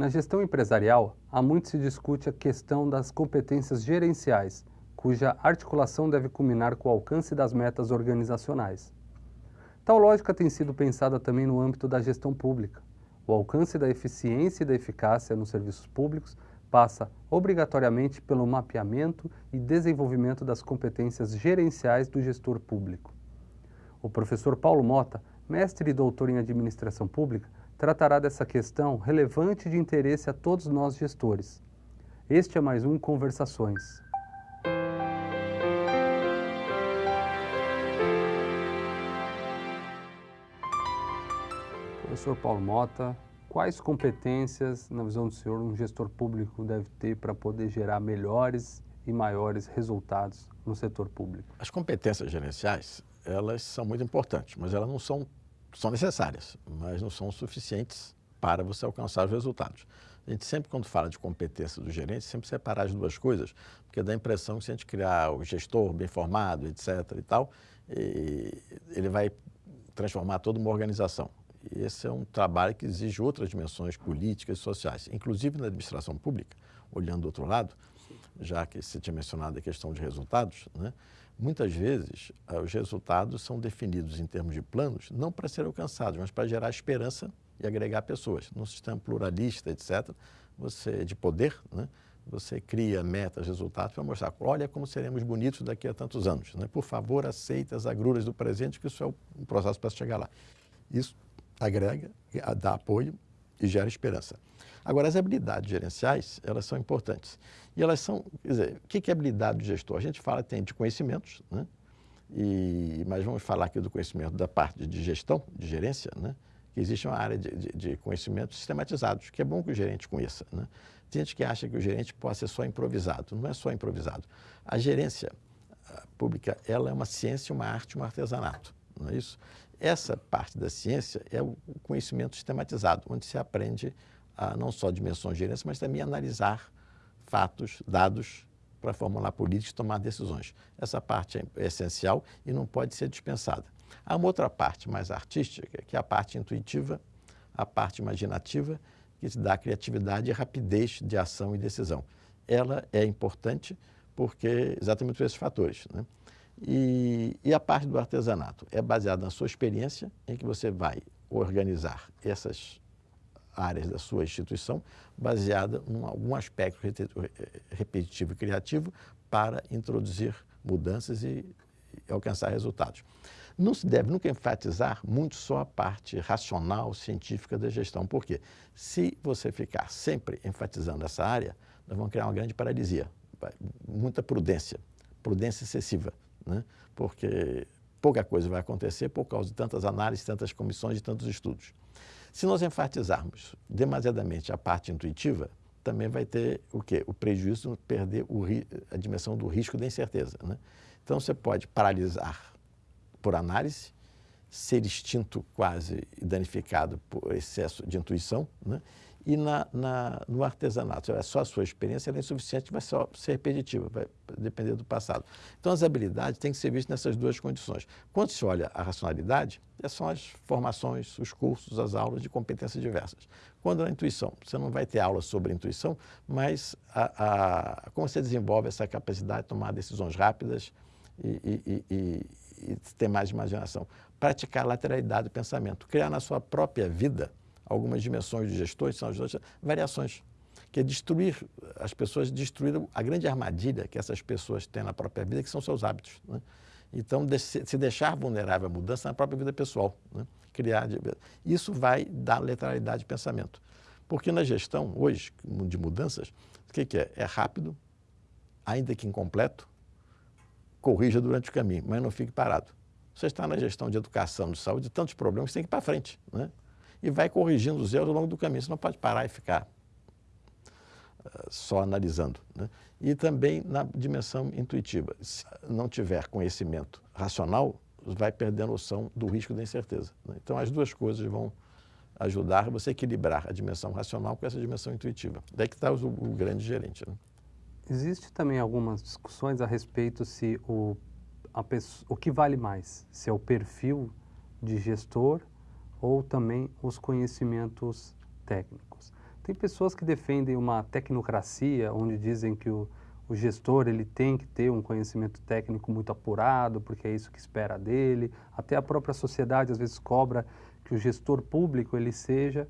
Na gestão empresarial, há muito se discute a questão das competências gerenciais, cuja articulação deve culminar com o alcance das metas organizacionais. Tal lógica tem sido pensada também no âmbito da gestão pública. O alcance da eficiência e da eficácia nos serviços públicos passa obrigatoriamente pelo mapeamento e desenvolvimento das competências gerenciais do gestor público. O professor Paulo Mota, mestre e doutor em administração pública, tratará dessa questão relevante de interesse a todos nós gestores. Este é mais um Conversações. Professor Paulo Mota, quais competências, na visão do senhor, um gestor público deve ter para poder gerar melhores e maiores resultados no setor público? As competências gerenciais, elas são muito importantes, mas elas não são, são necessárias, mas não são suficientes para você alcançar os resultados. A gente sempre, quando fala de competência do gerente, sempre separar as duas coisas, porque dá a impressão que se a gente criar o gestor bem formado, etc. e tal, e ele vai transformar toda uma organização. E esse é um trabalho que exige outras dimensões políticas e sociais, inclusive na administração pública, olhando do outro lado, já que você tinha mencionado a questão de resultados, né? Muitas vezes eh, os resultados são definidos em termos de planos, não para serem alcançados, mas para gerar esperança e agregar pessoas. Num sistema pluralista, etc., você de poder, né? você cria metas, resultados para mostrar, olha como seremos bonitos daqui a tantos anos. Né? Por favor, aceite as agruras do presente, que isso é um processo para chegar lá. Isso agrega, dá apoio e gera esperança. Agora, as habilidades gerenciais, elas são importantes. E elas são, quer dizer, o que é habilidade do gestor? A gente fala, tem de conhecimentos, né? E, mas vamos falar aqui do conhecimento da parte de gestão, de gerência, né? que existe uma área de, de, de conhecimentos sistematizados, que é bom que o gerente conheça. Né? Tem gente que acha que o gerente pode ser só improvisado. Não é só improvisado. A gerência pública, ela é uma ciência, uma arte, um artesanato. Não é isso? Essa parte da ciência é o conhecimento sistematizado, onde se aprende a não só dimensões de gerência, mas também analisar fatos, dados, para formular políticas e tomar decisões. Essa parte é essencial e não pode ser dispensada. Há uma outra parte mais artística, que é a parte intuitiva, a parte imaginativa, que dá criatividade e rapidez de ação e decisão. Ela é importante porque exatamente por esses fatores. Né? E, e, a parte do artesanato é baseada na sua experiência, em que você vai organizar essas áreas da sua instituição, baseada em algum aspecto repetitivo e criativo para introduzir mudanças e, alcançar resultados. Não se deve nunca enfatizar muito só a parte racional, científica da gestão. Por quê? Se você ficar sempre enfatizando essa área, nós vamos criar uma grande paralisia, muita prudência, prudência excessiva né? porque pouca coisa vai acontecer por causa de tantas análises, tantas comissões e tantos estudos. Se nós enfatizarmos demasiadamente a parte intuitiva, também vai ter o quê? O prejuízo de perder o, a dimensão do risco da incerteza. Né? Então, você pode paralisar por análise, ser extinto quase e danificado por excesso de intuição, né? E na, na, no artesanato, é só a sua experiência, ela é insuficiente, vai só ser repetitiva, vai depender do passado. Então, as habilidades têm que ser vistas nessas duas condições. Quando se olha a racionalidade, é são as formações, os cursos, as aulas de competências diversas. Quando a intuição, você não vai ter aula sobre intuição, mas a, a, como você desenvolve essa capacidade de tomar decisões rápidas e, e, e, e ter mais imaginação. Praticar lateralidade do pensamento, criar na sua própria vida algumas dimensões de gestores, são as variações, que é destruir, as pessoas destruíram a grande armadilha que essas pessoas têm na própria vida, que são seus hábitos. Né? Então, se deixar vulnerável à mudança na própria vida pessoal, né? criar, isso vai dar letralidade de pensamento. Porque na gestão, hoje, de mudanças, o que, que é? É rápido, ainda que incompleto, corrija durante o caminho, mas não fique parado. Você está na gestão de educação, de saúde, tantos problemas que tem que ir para frente. Né? E vai corrigindo os erros ao longo do caminho. Você não pode parar e ficar uh, só analisando. Né? E também na dimensão intuitiva. Se não tiver conhecimento racional, vai perder a noção do risco da incerteza. Né? Então, as duas coisas vão ajudar você a equilibrar a dimensão racional com essa dimensão intuitiva. Daí que está o, o grande gerente. Né? Existe também algumas discussões a respeito se o, a pessoa, o que vale mais, se é o perfil de gestor ou também os conhecimentos técnicos. Tem pessoas que defendem uma tecnocracia, onde dizem que o, o gestor ele tem que ter um conhecimento técnico muito apurado, porque é isso que espera dele. Até a própria sociedade às vezes cobra que o gestor público ele seja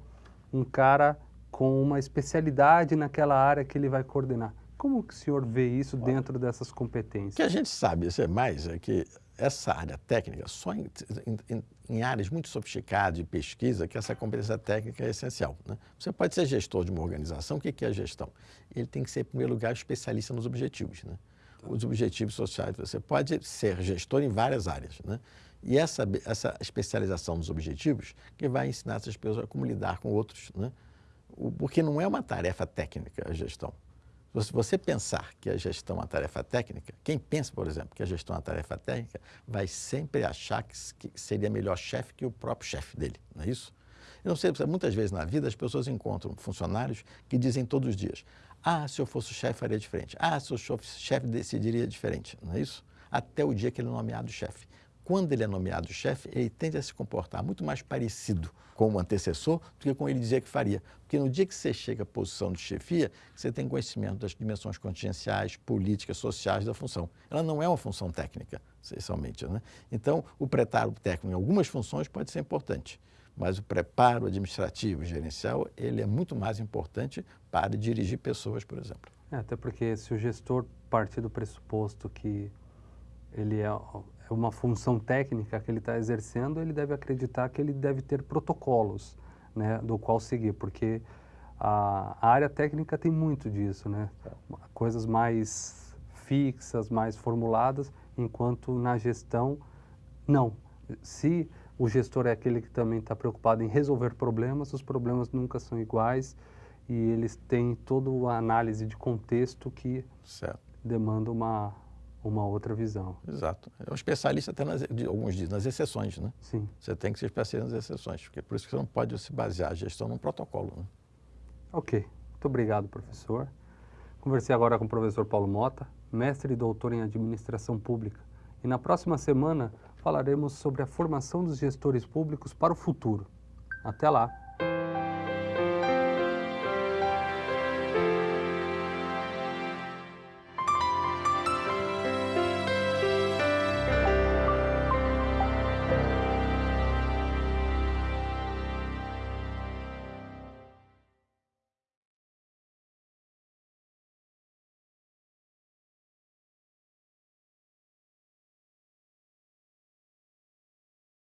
um cara com uma especialidade naquela área que ele vai coordenar. Como que o senhor vê isso dentro dessas competências? O que a gente sabe isso é mais é que essa área técnica, só em, em, em, áreas muito sofisticadas de pesquisa, que essa competência técnica é essencial. Né? Você pode ser gestor de uma organização, o que é gestão? Ele tem que ser, em primeiro lugar, especialista nos objetivos. Né? Os objetivos sociais. Você pode ser gestor em várias áreas. Né? E essa, essa especialização nos objetivos que vai ensinar essas pessoas a como lidar com outros. Né? Porque não é uma tarefa técnica a gestão. Se você pensar que a gestão é uma tarefa técnica, quem pensa, por exemplo, que a gestão é uma tarefa técnica, vai sempre achar que, seria melhor chefe que o próprio chefe dele, não é isso? Eu não sei, muitas vezes na vida as pessoas encontram funcionários que dizem todos os dias, ah, se eu fosse chefe faria diferente, ah, se eu fosse chefe decidiria diferente, não é isso? Até o dia que ele é nomeado chefe quando ele é nomeado chefe, ele tende a se comportar muito mais parecido com o antecessor do que com ele dizia que faria. Porque no dia que você chega à posição de chefia, você tem conhecimento das dimensões contingenciais, políticas, sociais da função. Ela não é uma função técnica, essencialmente. Né? Então, o preparo técnico em algumas funções pode ser importante, mas o preparo administrativo, gerencial, ele é muito mais importante para dirigir pessoas, por exemplo. É, até porque se o gestor partir do pressuposto que ele é uma função técnica que ele está exercendo, ele deve acreditar que ele deve ter protocolos né, do qual seguir, porque a, a área técnica tem muito disso, né? coisas mais fixas, mais formuladas, enquanto na gestão, não. Se o gestor é aquele que também está preocupado em resolver problemas, os problemas nunca são iguais e eles têm toda a análise de contexto que certo. demanda uma uma outra visão. Exato. É um especialista até, nas, alguns dizem, nas exceções, né? Sim. Você tem que ser especialista nas exceções, porque é por isso que você não pode se basear a gestão num protocolo, né? Ok. Muito obrigado, professor. Conversei agora com o professor Paulo Mota, mestre e doutor em administração pública. E na próxima semana falaremos sobre a formação dos gestores públicos para o futuro. Até lá!